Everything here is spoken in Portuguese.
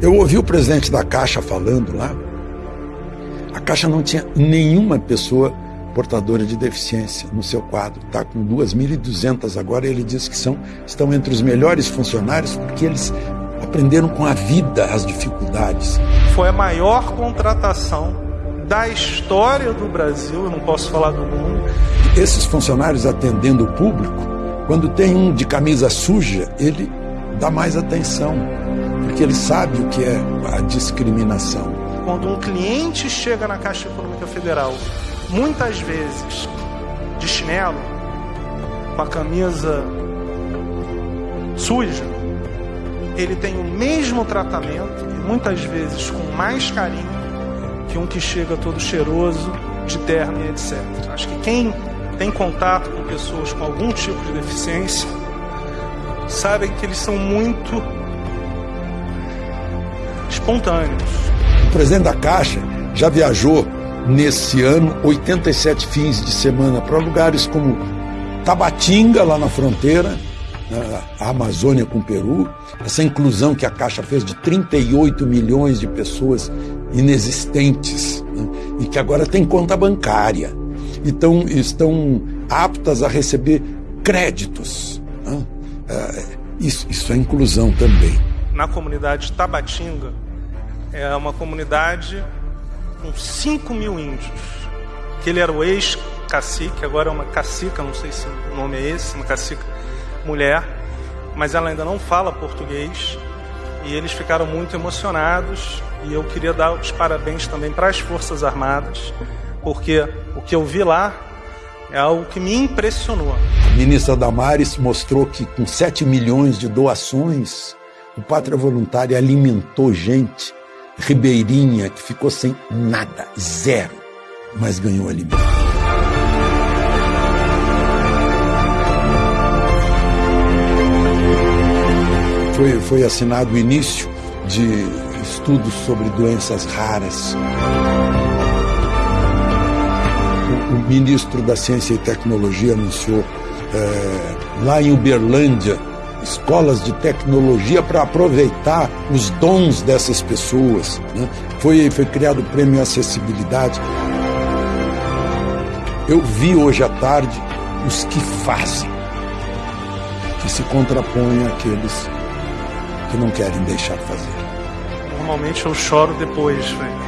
Eu ouvi o presidente da Caixa falando lá. A Caixa não tinha nenhuma pessoa portadora de deficiência no seu quadro. Está com 2.200 agora e ele diz que são, estão entre os melhores funcionários porque eles aprenderam com a vida as dificuldades. Foi a maior contratação da história do Brasil, eu não posso falar do mundo. Esses funcionários atendendo o público, quando tem um de camisa suja, ele dá mais atenção, porque ele sabe o que é a discriminação. Quando um cliente chega na Caixa Econômica Federal muitas vezes de chinelo, com a camisa suja, ele tem o mesmo tratamento e muitas vezes com mais carinho que um que chega todo cheiroso, de terno e etc. Acho que quem tem contato com pessoas com algum tipo de deficiência sabem que eles são muito espontâneos. O presidente da Caixa já viajou nesse ano 87 fins de semana para lugares como Tabatinga, lá na fronteira, a Amazônia com o Peru, essa inclusão que a Caixa fez de 38 milhões de pessoas inexistentes né, e que agora tem conta bancária. Então estão aptas a receber créditos. Né? É, isso, isso é inclusão também. Na comunidade Tabatinga, é uma comunidade com 5 mil índios. Que ele era o ex-cacique, agora é uma cacica, não sei se o nome é esse, uma cacica mulher, mas ela ainda não fala português. E eles ficaram muito emocionados. E eu queria dar os parabéns também para as Forças Armadas, porque o que eu vi lá é algo que me impressionou. A ministra Damares mostrou que com 7 milhões de doações, o Pátria Voluntária alimentou gente ribeirinha que ficou sem nada, zero, mas ganhou alimento. Foi, foi assinado o início de estudos sobre doenças raras. O, o ministro da Ciência e Tecnologia anunciou é, lá em Uberlândia escolas de tecnologia para aproveitar os dons dessas pessoas. Né? Foi, foi criado o prêmio Acessibilidade. Eu vi hoje à tarde os que fazem, que se contrapõem àqueles que não querem deixar fazer. Normalmente eu choro depois, velho.